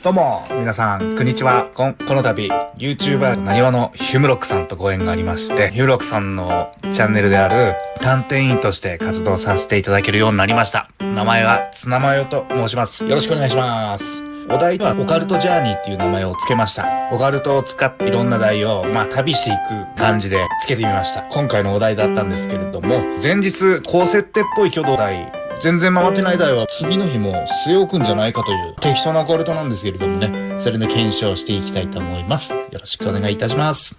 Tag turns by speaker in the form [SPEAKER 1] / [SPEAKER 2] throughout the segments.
[SPEAKER 1] どうも、皆さん、こんにちは。ここの度、YouTuber なにわのヒュムロックさんとご縁がありまして、ヒュムロックさんのチャンネルである探偵員として活動させていただけるようになりました。名前は、ツナマヨと申します。よろしくお願いします。お題はオカルトジャーニーっていう名前を付けました。オカルトを使っていろんな題を、まあ旅していく感じで付けてみました。今回のお題だったんですけれども、前日高設定っぽい挙動題全然回ってない台は次の日も据え置くんじゃないかという適当なコルトなんですけれどもね、それの検証していきたいと思います。よろしくお願いいたします。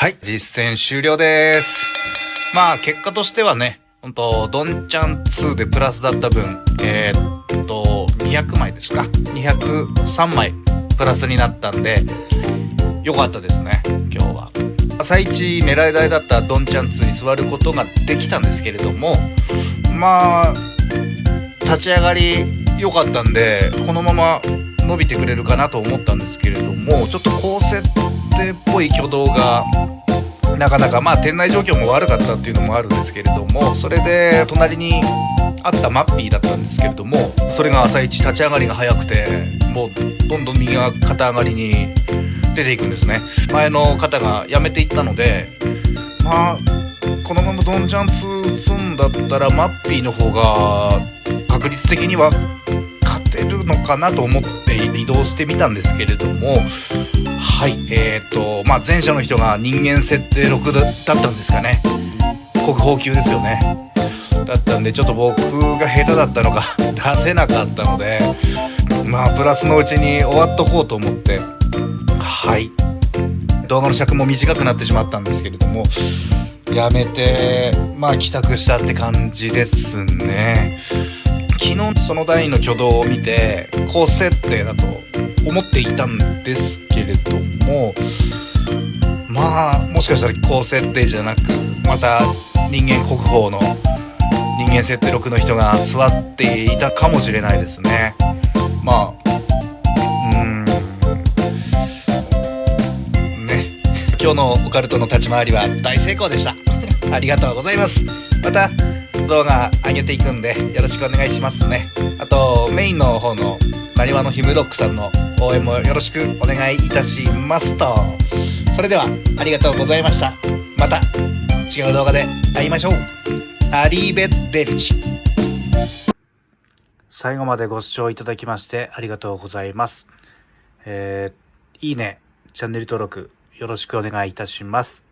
[SPEAKER 1] はい、実践終了です。まあ、結果としてはね、ほんと、ドンチャン2でプラスだった分、えー、っと、200枚ですか ?203 枚プラスになったんで、良かったですね、今日は。朝一狙い台だったドンチャン2に座ることができたんですけれども、まあ、立ち上がり良かったんで、このまま伸びてくれるかなと思ったんですけれども、ちょっと高設定っぽい挙動がなかなかまあ店内状況も悪かったっていうのもあるんですけれどもそれで隣にあったマッピーだったんですけれどもそれが朝一立ち上がりが早くてもうどんどん右が肩上がりに出ていくんですね。前の方が辞めていったのでまあこのままドンジャン2打つんだったらマッピーの方が確率的にはのかなと思って移動してみたんですけれどもはい、えーと、まあ、前者の人が人間設定6だったんですかね。国宝級ですよね。だったんで、ちょっと僕が下手だったのか 出せなかったので、まあ、プラスのうちに終わっとこうと思って、はい。動画の尺も短くなってしまったんですけれども、やめて、まあ、帰宅したって感じですね。昨日その第の挙動を見て、高設定だと思っていたんですけれどもまあもしかしたら高設定じゃなくまた人間国宝の人間設定6の人が座っていたかもしれないですね。まあうん。ね。今日のオカルトの立ち回りは大成功でした。ありがとうございます。また動画上げていくんでよろしくお願いしますねあとメインの方のなにわのヒムロックさんの応援もよろしくお願いいたしますと。それでは、ありがとうございました。また、違う動画で会いましょう。アリーベッデルチ。最後までご視聴いただきましてありがとうございます。えー、いいね、チャンネル登録よろしくお願いいたします。